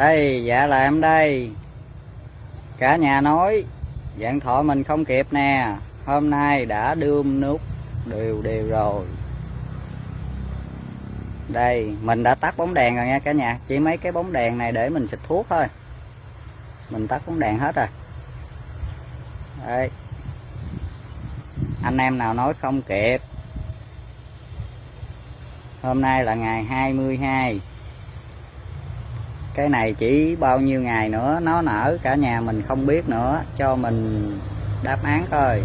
đây dạ là em đây. Cả nhà nói, dạng thọ mình không kịp nè, hôm nay đã đưa nút đều đều rồi. Đây, mình đã tắt bóng đèn rồi nha cả nhà. Chỉ mấy cái bóng đèn này để mình xịt thuốc thôi. Mình tắt bóng đèn hết rồi. Đây anh em nào nói không kịp. Hôm nay là ngày 22 cái này chỉ bao nhiêu ngày nữa, nó nở cả nhà mình không biết nữa, cho mình đáp án thôi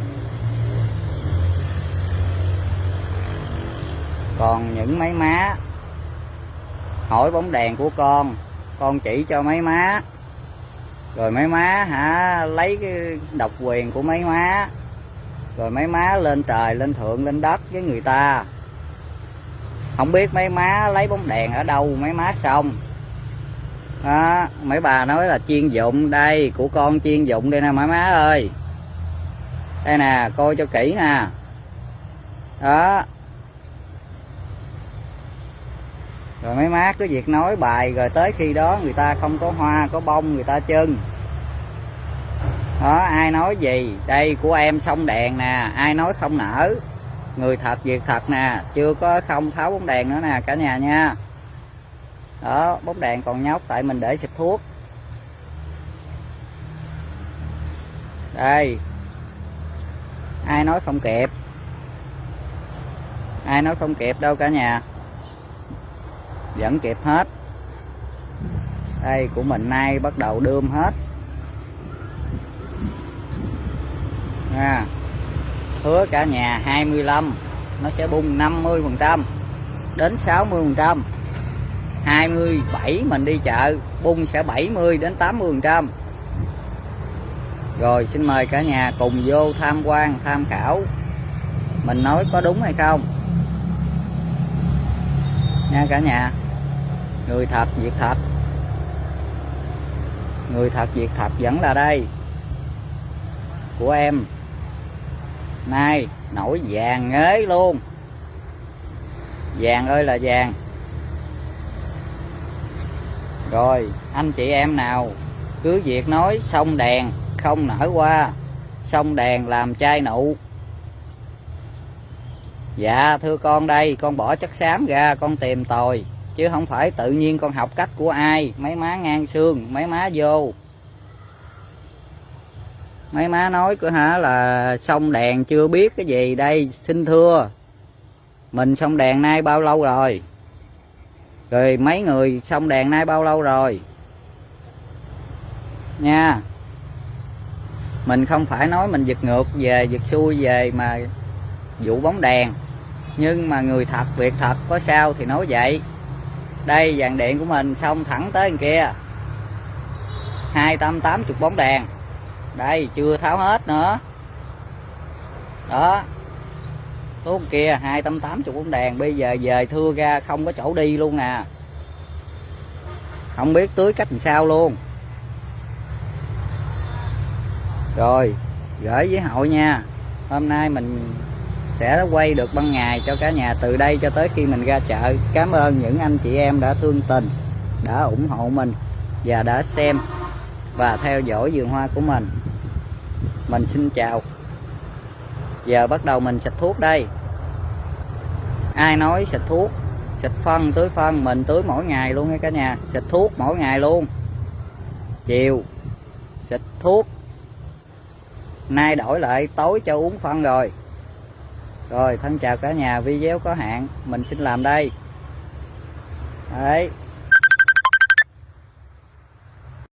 còn những mấy má, hỏi bóng đèn của con con chỉ cho mấy má. Rồi mấy má hả, lấy cái độc quyền của mấy má. Rồi mấy má lên trời, lên thượng, lên đất với người ta. Không biết mấy má lấy bóng đèn ở đâu mấy má xong đó, mấy bà nói là chiên dụng đây của con chiên dụng đây nè má má ơi. Đây nè coi cho kỹ nè. Đó. Rồi mấy má cứ việc nói bài rồi tới khi đó người ta không có hoa có bông người ta chưng. Đó ai nói gì? Đây của em xong đèn nè ai nói không nở? Người thật việc thật nè chưa có không tháo bóng đèn nữa nè cả nhà nha đó bóng đèn còn nhóc tại mình để xịt thuốc. Đây. Ai nói không kịp? Ai nói không kịp đâu cả nhà. Vẫn kịp hết. Đây của mình nay bắt đầu đươm hết. À, hứa cả nhà 25 nó sẽ bung 50 phần trăm đến 60 phần trăm. 27 mình đi chợ, bung sẽ 70 đến 80 trăm. Rồi, xin mời cả nhà cùng vô tham quan, tham khảo. Mình nói có đúng hay không? Nha cả nhà, người thật, việc thật. Người thật, việc thật vẫn là đây. Của em nay nổi vàng ngế luôn. Vàng ơi là vàng rồi, anh chị em nào, cứ việc nói xong đèn, không nở qua. Xong đèn làm chai nụ. Dạ thưa con đây, con bỏ chất xám ra, con tìm tòi. Chứ không phải tự nhiên con học cách của ai. Mấy má ngang xương, mấy má vô. Mấy má nói của hả là xong đèn chưa biết cái gì đây, xin thưa. Mình xong đèn nay bao lâu rồi? Rồi mấy người xong đèn nay bao lâu rồi? Nha. Mình không phải nói mình giật ngược về, giật xuôi về mà vụ bóng đèn. Nhưng mà người thật, việc thật có sao thì nói vậy. Đây, dàn điện của mình xong thẳng tới đằng kia. Hai trăm tám chục bóng đèn. Đây, chưa tháo hết nữa. Đó tốt kia, hai trăm tám chục bóng đèn, bây giờ về thưa ra không có chỗ đi luôn nè không biết tưới cách làm sao luôn. Rồi, gửi với hội nha. Hôm nay mình sẽ quay được ban ngày cho cả nhà từ đây cho tới khi mình ra chợ. Cảm ơn những anh chị em đã thương tình, đã ủng hộ mình và đã xem và theo dõi vườn hoa của mình. Mình xin chào giờ bắt đầu mình xịt thuốc đây. Ai nói xịt thuốc, xịt phân tưới phân, mình tưới mỗi ngày luôn nha cả nhà. Xịt thuốc mỗi ngày luôn. Chiều, xịt thuốc. Nay đổi lại, tối cho uống phân rồi. Rồi, thân chào cả nhà, video có hạn, mình xin làm đây. Đấy.